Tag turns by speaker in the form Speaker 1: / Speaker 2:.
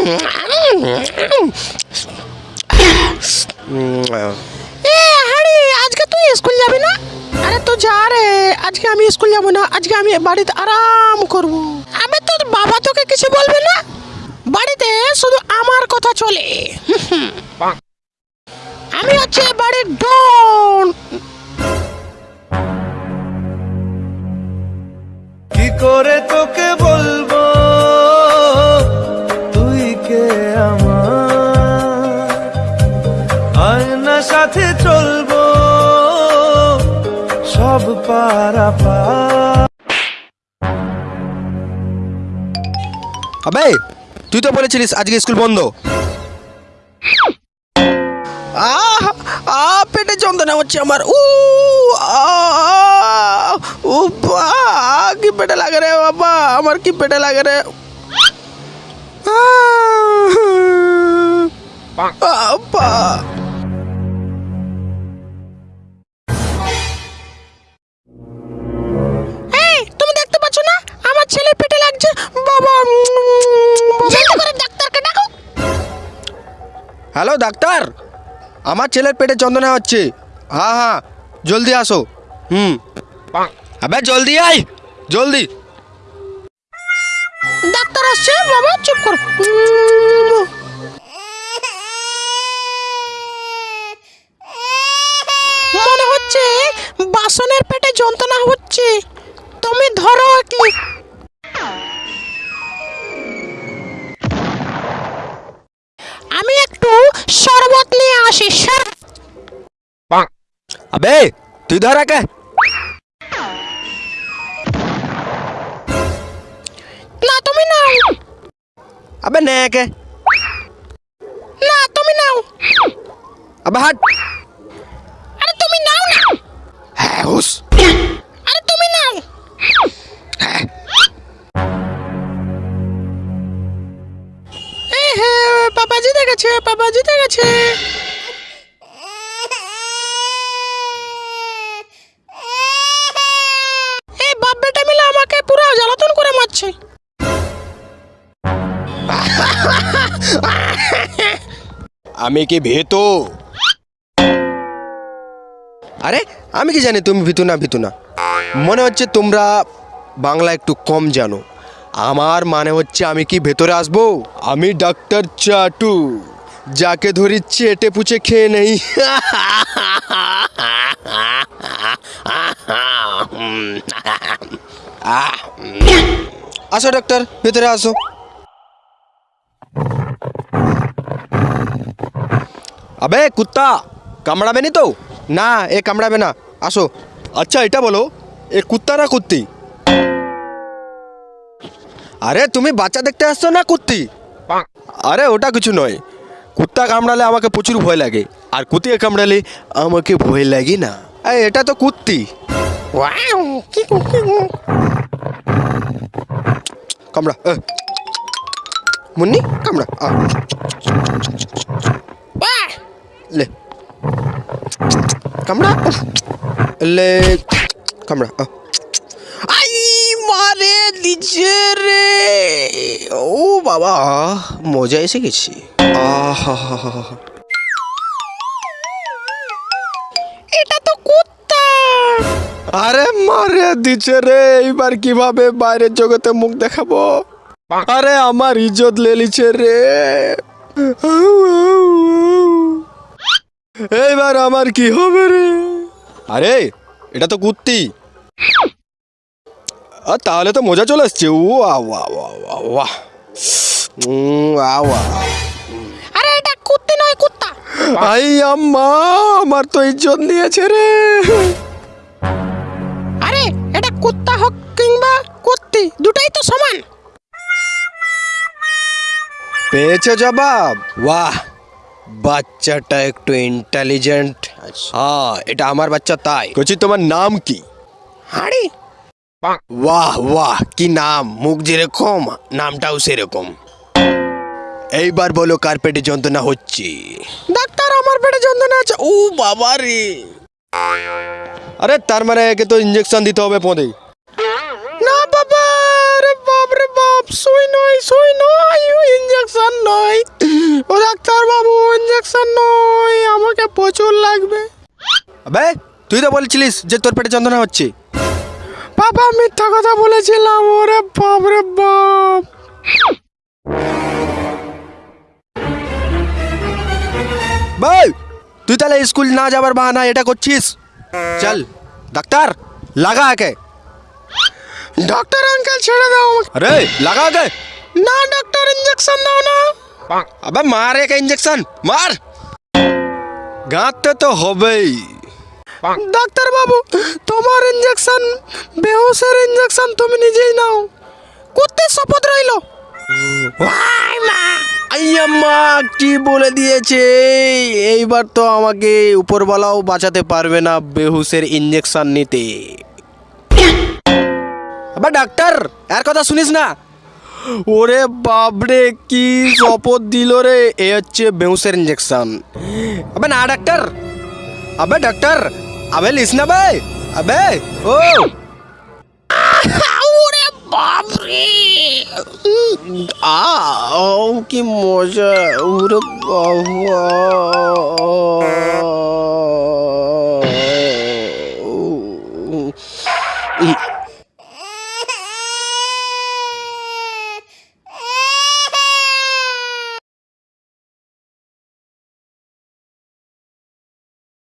Speaker 1: এ হাড়ি আজকে আমি স্কুল যাব না, আজকে আমি বাড়িতে আরাম করব। আমি তোর বাবা তোকে কিছু বলবে না? বাড়িতে শুধু আমার কথা চলে। আমি হচ্ছে বাড়ির ডন।
Speaker 2: কি করে তোকে বলব? তুই কে আমার? আয়না সাথে পা
Speaker 3: আবে তুই তো বলেছিলিস আজকে স্কুল বন্ধ। আহ আ পেটে যন্ত্রণা হচ্ছে আমার। উ আ, বা, কি পেটে লাগে রে বাবা আমার কি পেটে লাগে রে। আহ, হ্যালো, ডাক্তার। আমার ছেলের পেটে যন্ত্রণা হচ্ছে। হ্যাঁ হ্যাঁ জলদি আসো। হুম। আবে, জলদি আয়, জলদি।
Speaker 1: ডাক্তার আসছে, বাবা, চুপ কর। মনে হচ্ছে বাসনের পেটে যন্ত্রণা হচ্ছে। তুমি ধরো কি। আমি একটু শরবত নিয়ে আসি শরবত
Speaker 3: আবে তুই ধর একে।
Speaker 1: না তুমি নাও।
Speaker 3: আবে নে একে।
Speaker 1: না তুমি নাও।
Speaker 3: আবে হাট।
Speaker 1: আরে তুমি নাও না।
Speaker 3: হ্যাঁ হুস।
Speaker 1: বাবা জিতে গেছে বাবা জিতে গেছে এই বাপ বেটা মিলে আমাকে পুরো জ্বালাতন করে মারছে।
Speaker 3: আমি কি ভীতু? আরে আমি কি জানি তুমি ভীতু না ভীতু না। মনে হচ্ছে তোমরা বাংলা একটু কম জানো। আমার মানে হচ্ছে আমি কি ভেতরে আসব? আমি ডাক্তার চাটু, যাকে ধরি চেটে পুচে খেয়ে নেই। আসো ডাক্তার, ভেতরে আসো। আবে কুত্তা, কামড়াবে নি তো? না, এ কামড়াবে না। আসো। আচ্ছা এটা বলো, এ কুত্তা না কুত্তি? আরে তুমি বাচ্চা দেখতে আসছো না কুত্তি? আরে ওটা কিছু নয়। কুত্তা কামড়ালে আমাকে প্রচুর ভয় লাগে। আর কুতিয়ে কামড়ালে আমাকে ভয় লাগে না। এই এটা তো কুত্তি। কামড়া। মুন্নি কামড়া! লে। কামড়া লে কামড়া রে। ও বাবা মজা এসে গেছি। আহা
Speaker 1: এটা তো কুত্তা
Speaker 3: আরে মারে দিছে রে এইবার কীভাবে বাইরের জগতে মুখ দেখাবো? আরে আমার ইজ্জত লেলিছে রে। এইবার আমার কি হবে রে? আরে এটা তো কুত্তি। আর তাহলে তো মজা চলে আসছে। ও আওয়া আওয়া
Speaker 1: আরে এটা কুত্তি নয় কুত্তা।
Speaker 3: আই আম্মা আমার তো ইজ্জত নিয়েছে রে।
Speaker 1: আরে এটা কুত্তা হোক কিংবা কুত্তি দুটাই তো সমান।
Speaker 3: পেয়েছে জবাব? বাহ বাচ্চাটা একটু ইন্টেলিজেন্ট হ্যাঁ এটা আমার বাচ্চা তাই। কচি তোমার নাম কি?
Speaker 1: হাড়ি।
Speaker 3: বাহ বাহ কি নাম মুখ যেরকম নামটাও সেরকম এইবার বলো কার পেটে যন্ত্রণা হচ্ছে?
Speaker 1: ডাক্তার আমার পেটে যন্ত্রণা আছে
Speaker 3: ও বাবা রে। আরে তার মানে একে তো ইঞ্জেকশন দিতে হবে পদে।
Speaker 1: না বাবা রে বাপ রে বাপ সুই নয় সুই নয় ইঞ্জেকশন নয়। ও ডাক্তার বাবু ইঞ্জেকশন নয়। আমাকে প্রচুর লাগবে।
Speaker 3: আবে তুই তো বলছিলিস যে তোর পেটে যন্ত্রণা হচ্ছে।
Speaker 1: বাবা মিথ্যা কথা বলেছিলাম ওরে বাপ রে বাপ।
Speaker 3: ভাই তুই তাহলে স্কুল না যাবার বাহানা এটা করছিস? চল ডাক্তার লাগা একে
Speaker 1: ডাক্তার আঙ্কেল ছেড়ে দাও।
Speaker 3: আরে লাগা একে
Speaker 1: না ডাক্তার ইঞ্জেকশন দাও না।
Speaker 3: আবে মার একে ইঞ্জেকশন মার। গাঁতে তো হবেই।
Speaker 1: ডাক্তার বাবু তোমার ইঞ্জেকশন বেহুশের ইঞ্জেকশন তুমি নিজেই নাও। করতে শপথ রইল।
Speaker 3: আইয়া মা কি বলে দিয়েছে? এইবার তো আমাকে উপরওয়ালাও বাঁচাতে পারবে না বেহুশের ইঞ্জেকশন নিতে। আবার ডাক্তার আর কথা শুনিস না। ওরে বাবরে কি শপথ দিল রে? এ হচ্ছে বেহুশের ইঞ্জেকশন আবে না ডাক্তার। আবে ডাক্তার আবে লিস না বে আবে ও
Speaker 1: ওরে বাপ রে
Speaker 3: আ ও কি মজা ওরে বাবা